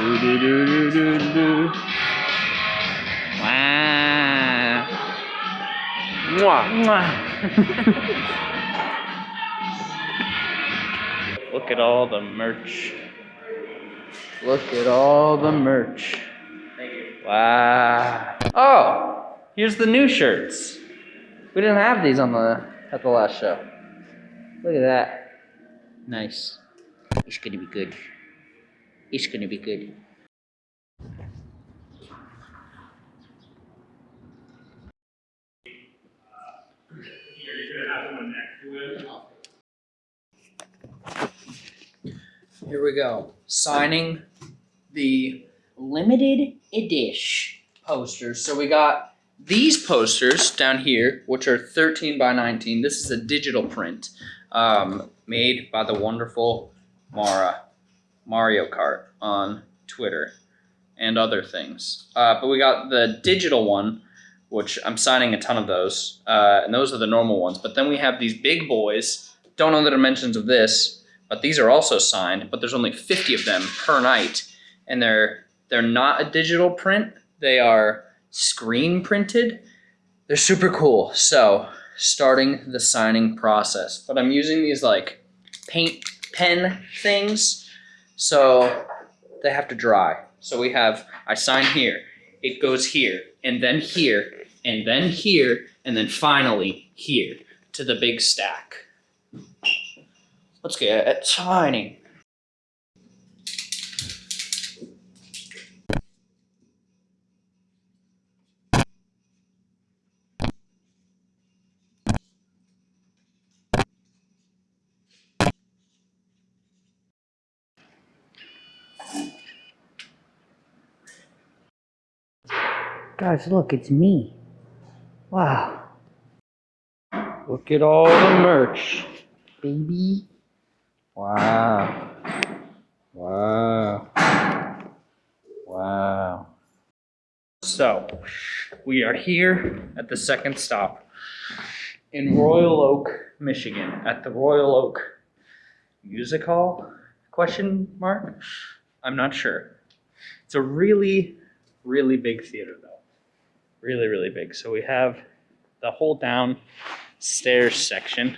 Do do do do do do. Wow. Mwah. Look at all the merch. Look at all the merch. Wow. Oh, here's the new shirts. We didn't have these on the at the last show. Look at that. Nice. It's gonna be good. It's gonna be good. Here we go. Signing the limited edition posters. So we got these posters down here, which are 13 by 19. This is a digital print um, made by the wonderful Mara, Mario Kart on Twitter and other things. Uh, but we got the digital one, which I'm signing a ton of those. Uh, and those are the normal ones. But then we have these big boys. Don't know the dimensions of this, but these are also signed. But there's only 50 of them per night. And they're, they're not a digital print. They are screen printed. They're super cool. So starting the signing process. But I'm using these like paint pen things. So they have to dry. So we have, I sign here, it goes here, and then here, and then here, and then finally here to the big stack. Let's get it signing. Guys, look, it's me. Wow. Look at all the merch, baby. Wow. Wow. Wow. So, we are here at the second stop in Royal Oak, Michigan, at the Royal Oak Music Hall? Question mark? I'm not sure. It's a really, really big theater, though really, really big. So we have the whole down stairs section,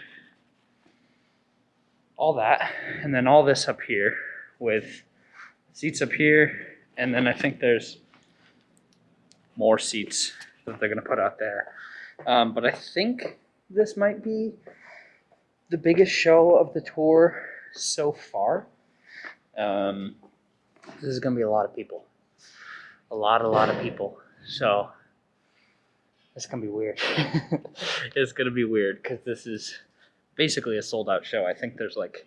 all that, and then all this up here with seats up here, and then I think there's more seats that they're gonna put out there. Um, but I think this might be the biggest show of the tour so far. Um, this is gonna be a lot of people, a lot, a lot of people. So it's gonna be weird. it's gonna be weird because this is basically a sold out show. I think there's like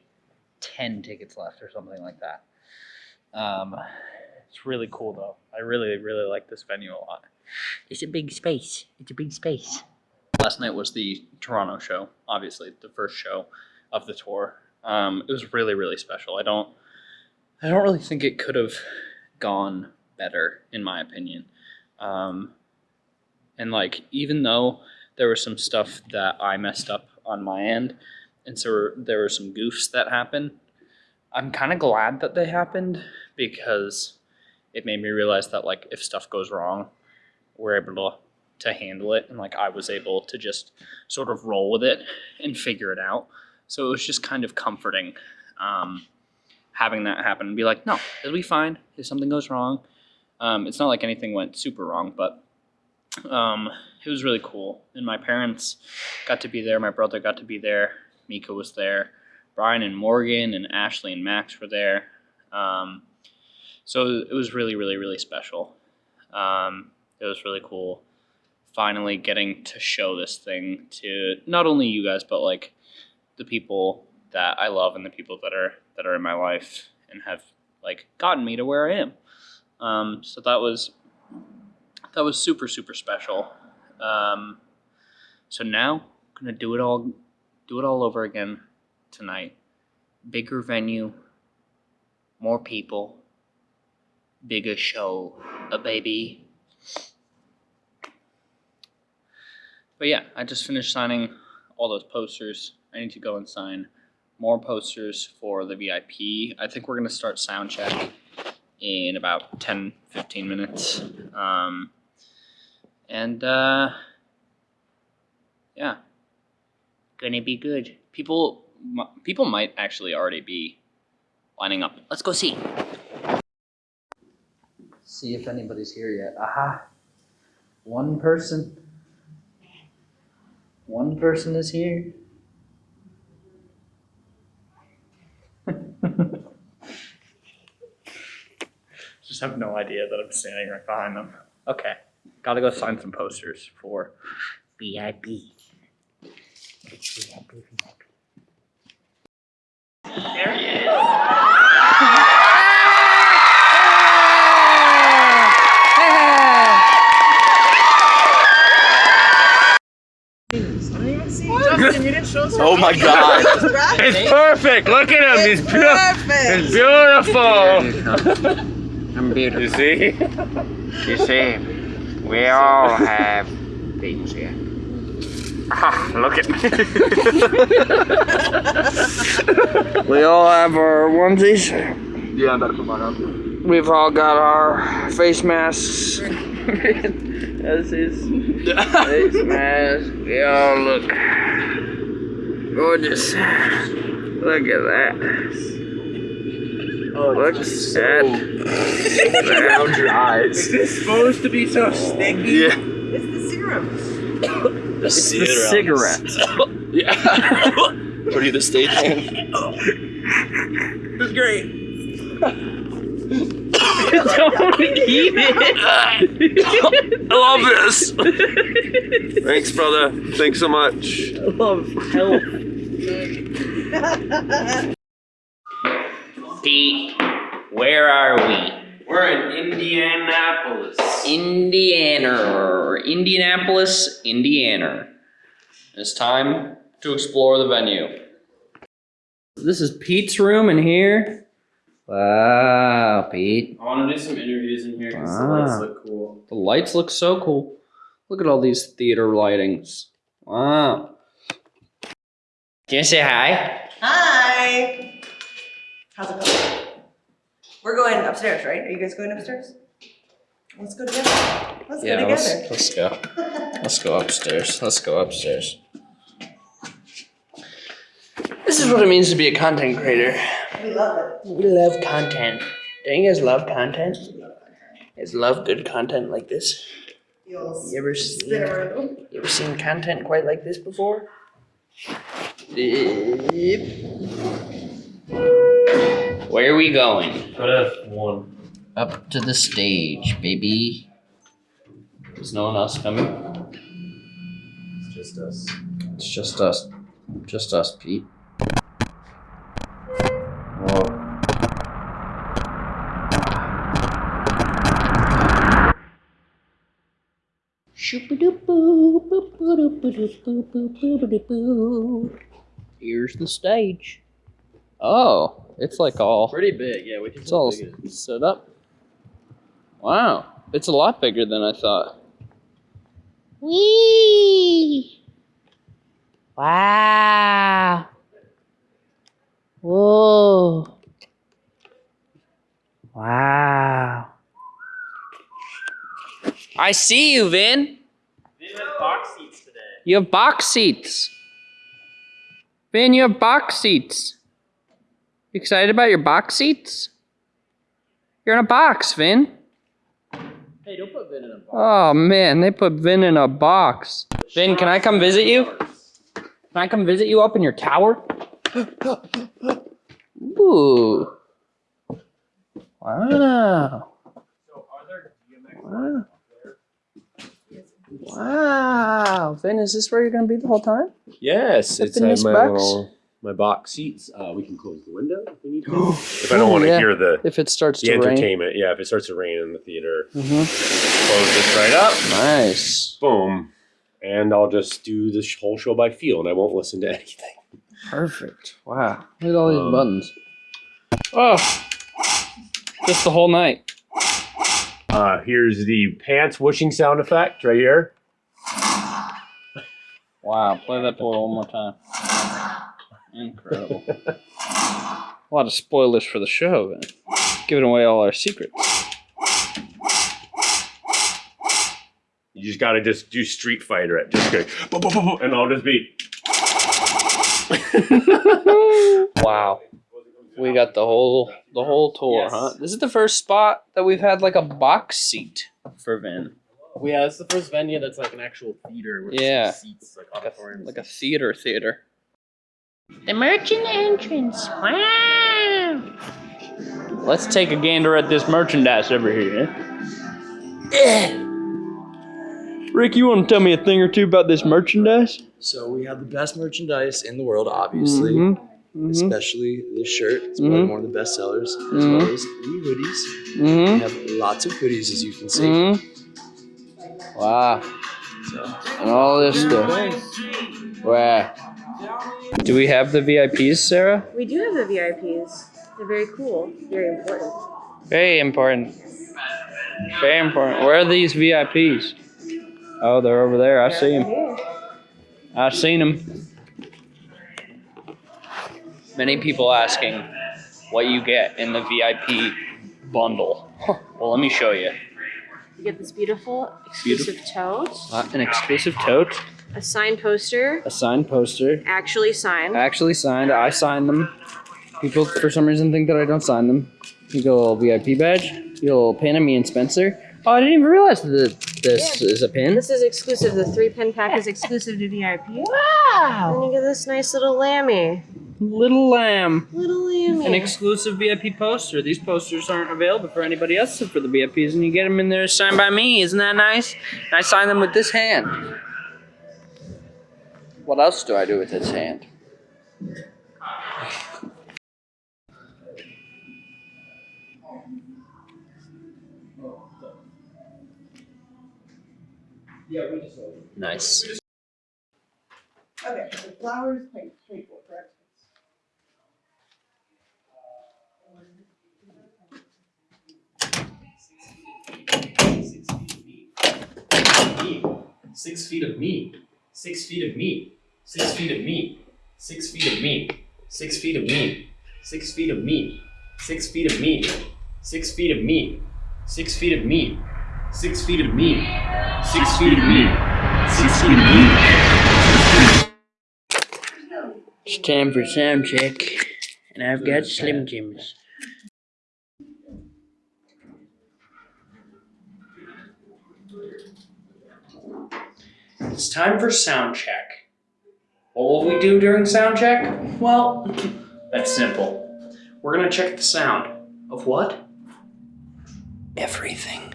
10 tickets left or something like that. Um, it's really cool though. I really, really like this venue a lot. It's a big space. It's a big space. Last night was the Toronto show, obviously the first show of the tour. Um, it was really, really special. I don't, I don't really think it could have gone better, in my opinion. Um, and like, even though there was some stuff that I messed up on my end, and so there were some goofs that happened, I'm kind of glad that they happened because it made me realize that like if stuff goes wrong, we're able to to handle it and like I was able to just sort of roll with it and figure it out. So it was just kind of comforting um, having that happen and be like, no, it'll be fine if something goes wrong. Um, it's not like anything went super wrong, but um, it was really cool. And my parents got to be there. My brother got to be there. Mika was there. Brian and Morgan and Ashley and Max were there. Um, so it was really, really, really special. Um, it was really cool. Finally getting to show this thing to not only you guys, but like the people that I love and the people that are that are in my life and have like gotten me to where I am. Um, so that was that was super super special. Um, so now I'm gonna do it all do it all over again tonight. Bigger venue, more people, bigger show, a baby. But yeah, I just finished signing all those posters. I need to go and sign more posters for the VIP. I think we're gonna start sound check in about 10, 15 minutes. Um, and uh, yeah, gonna be good. People, people might actually already be lining up. Let's go see. See if anybody's here yet. Aha, one person. One person is here. Just have no idea that I'm standing right behind them. Okay, gotta go sign some posters for VIP. There he is. Oh my god. It's perfect. Look at him. He's beautiful. He's beautiful. I'm beautiful. You see? You see, we all have things here. Ah, look at me. We all have our onesies. Yeah, I'm about to put mine on. We've all got our face masks. That's his face mask. We all look gorgeous. Look at that. Oh, Look it's just at so around your eyes. It's supposed to be so sticky. Yeah. It's the serum. The cigarettes. Yeah. what are you, the stagehand? It's great. Don't eat it. I love this. Thanks, brother. Thanks so much. I love health. Pete, where are we? We're in Indianapolis. Indiana. Indianapolis, Indiana. It's time to explore the venue. This is Pete's room in here. Wow, Pete. I want to do some interviews in here because the Ah. lights look cool. The lights look so cool. Look at all these theater lightings. Wow. Can you say hi? Hi. How's it going? We're going upstairs, right? Are you guys going upstairs? Let's go together. Let's go together. let's, let's go. Let's go upstairs. Let's go upstairs. This is what it means to be a content creator. we love it. We love content. Don't you guys love content? You guys love good content like this? You'll You ever seen, you ever seen content quite like this before? Where are we going? Put F one. Up to the stage, baby. Is no one else coming? It's just us. It's just us. Just us, Pete. Here's the stage. Oh, it's like all Pretty big, yeah. We can it's all set up. Wow, it's a lot bigger than I thought. Whee! Wow. Whoa. Wow. I see you, Vin. We have box seats today. You have box seats. Vin, you have box seats. You excited about your box seats? You're in a box, Vin. Hey, don't put Vin in a box. Oh man, they put Vin in a box. Vin, can I come visit you? Can I come visit you up in your tower? Ooh. Wow. Wow. Wow. Vin, is this where you're gonna be the whole time? Yes, Up it's in this box? Little my box seats. Uh, we can close the window if we need to. if I don't Ooh, want to yeah. hear the If it starts the to rain. entertainment, yeah. If it starts to rain in the theater, hmm close this right up. Nice. Boom, and I'll just do this whole show by feel, and I won't listen to anything. Perfect. Wow. Look at all these Um, buttons. Oh. Just the whole night. Uh, here's the pants whooshing sound effect right here. Wow, play that boy one more time. Incredible. A lot of spoilers for the show. Then. Giving away all our secrets. You just gotta just do Street Fighter at just go, and I'll just be. Wow. We got the whole the whole tour, Yes. huh? This is the first spot that we've had like a box seat for Vin. Well, yeah, it's the first venue that's like an actual theater. With Yeah. Seats like Like a, like a theater theater. The merchant entrance. Wow. Let's take a gander at this merchandise over here. Rick, you want to tell me a thing or two about this merchandise? So we have the best merchandise in the world, obviously. Mhm, mhm, Especially this shirt. It's Mhm. probably one of the best sellers, as Mhm. well as the hoodies. We mhm, have lots of hoodies, as you can see. mhm. Wow. So, And all this stuff. Wow. Do we have the VIPs, Sarah? We do have the VIPs. They're very cool, very important. Very important. Very important. Where are these VIPs? Oh, they're over there. I see them. I've seen them. Many people asking what you get in the VIP bundle. Well, let me show you. You get this beautiful exclusive tote, Uh, an exclusive tote, a signed poster, a signed poster, actually signed. actually signed. I signed them. People, for some reason, think that I don't sign them. You get a little VIP badge. You get a little pin of me and Spencer. Oh, I didn't even realize that this is a pin. This is exclusive. The three pin pack is exclusive to VIP. Wow! And you get this nice little lammy. Little lamb. Little lammy. An exclusive VIP poster. These posters aren't available for anybody else except for the VIPs, and you get them in there signed by me. Isn't that nice? And I sign them with this hand. What else do I do with this hand? Nice. Okay, so flowers, paint, paint for, correct? Six feet of meat. Six feet of meat. Six feet of meat. Six feet of meat. Six feet of meat. Six feet of meat. Six feet of meat. Six feet of meat. Six feet of meat. Six feet of meat. Six feet of meat. Six feet of meat. It's time for sound check, and I've got Slim Jims. It's time for sound check. What will we do during sound check? Well, that's simple. We're gonna check the sound of what? Everything.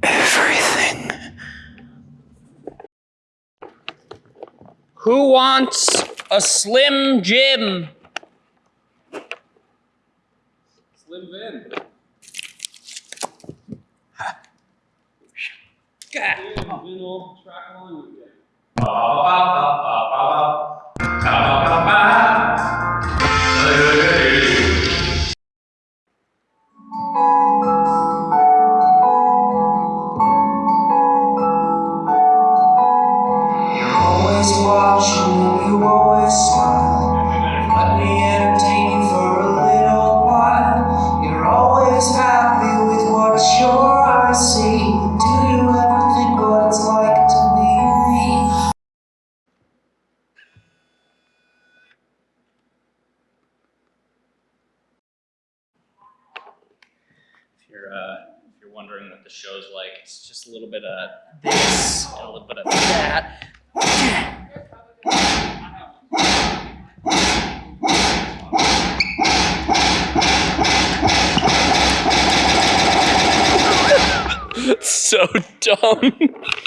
Everything. Who wants a Slim Jim? Slim Vin. God. 宝宝巴，宝宝巴。You're uh, if you're wondering what the show's like, it's just a little bit of this and a little bit of that. so dumb.